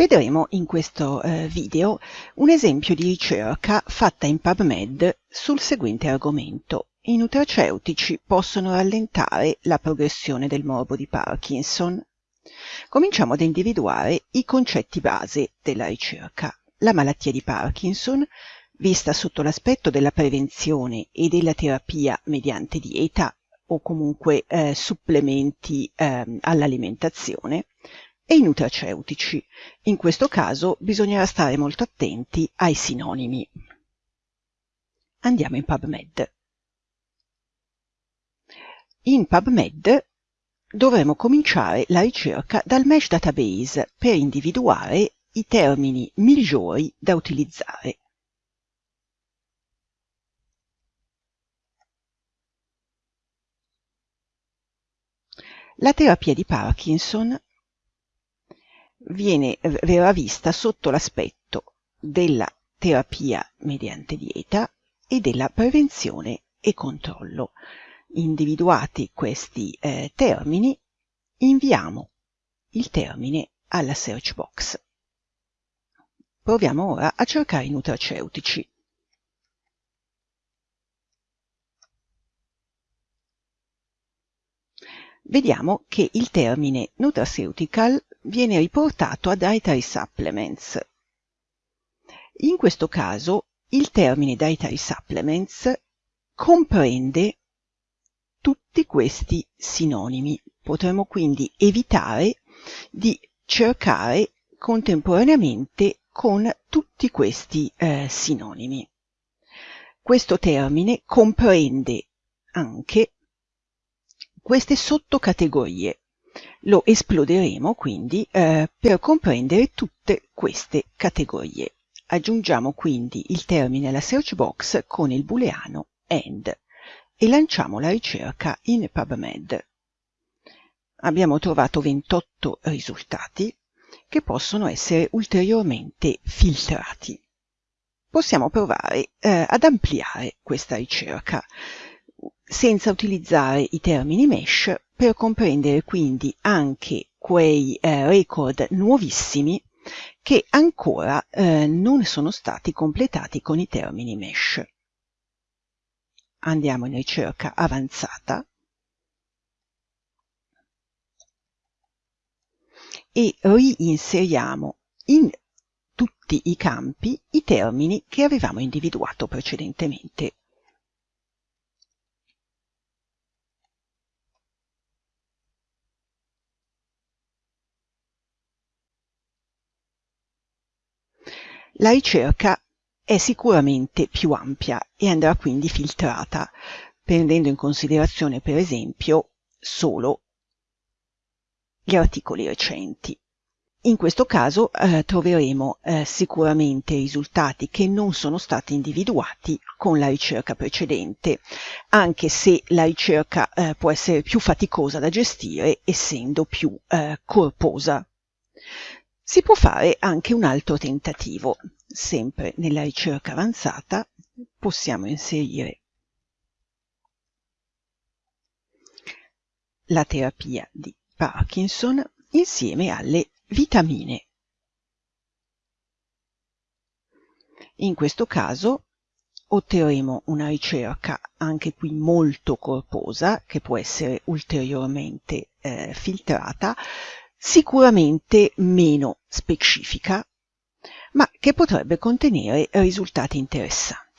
Vedremo in questo eh, video un esempio di ricerca fatta in PubMed sul seguente argomento. I nutraceutici possono rallentare la progressione del morbo di Parkinson. Cominciamo ad individuare i concetti base della ricerca. La malattia di Parkinson, vista sotto l'aspetto della prevenzione e della terapia mediante dieta o comunque eh, supplementi eh, all'alimentazione, e i nutraceutici. In questo caso bisognerà stare molto attenti ai sinonimi. Andiamo in PubMed. In PubMed dovremo cominciare la ricerca dal Mesh Database per individuare i termini migliori da utilizzare. La terapia di Parkinson viene, verrà vista sotto l'aspetto della terapia mediante dieta e della prevenzione e controllo. Individuati questi eh, termini, inviamo il termine alla search box. Proviamo ora a cercare i nutraceutici. Vediamo che il termine nutraceutical viene riportato a Dietary Supplements. In questo caso il termine Dietary Supplements comprende tutti questi sinonimi. Potremmo quindi evitare di cercare contemporaneamente con tutti questi eh, sinonimi. Questo termine comprende anche queste sottocategorie lo esploderemo quindi eh, per comprendere tutte queste categorie. Aggiungiamo quindi il termine alla search box con il booleano AND e lanciamo la ricerca in PubMed. Abbiamo trovato 28 risultati che possono essere ulteriormente filtrati. Possiamo provare eh, ad ampliare questa ricerca senza utilizzare i termini mesh per comprendere quindi anche quei eh, record nuovissimi che ancora eh, non sono stati completati con i termini mesh. Andiamo in ricerca avanzata e reinseriamo in tutti i campi i termini che avevamo individuato precedentemente. La ricerca è sicuramente più ampia e andrà quindi filtrata, prendendo in considerazione per esempio solo gli articoli recenti. In questo caso eh, troveremo eh, sicuramente risultati che non sono stati individuati con la ricerca precedente, anche se la ricerca eh, può essere più faticosa da gestire essendo più eh, corposa. Si può fare anche un altro tentativo. Sempre nella ricerca avanzata possiamo inserire la terapia di Parkinson insieme alle vitamine. In questo caso otterremo una ricerca anche qui molto corposa che può essere ulteriormente eh, filtrata sicuramente meno specifica, ma che potrebbe contenere risultati interessanti.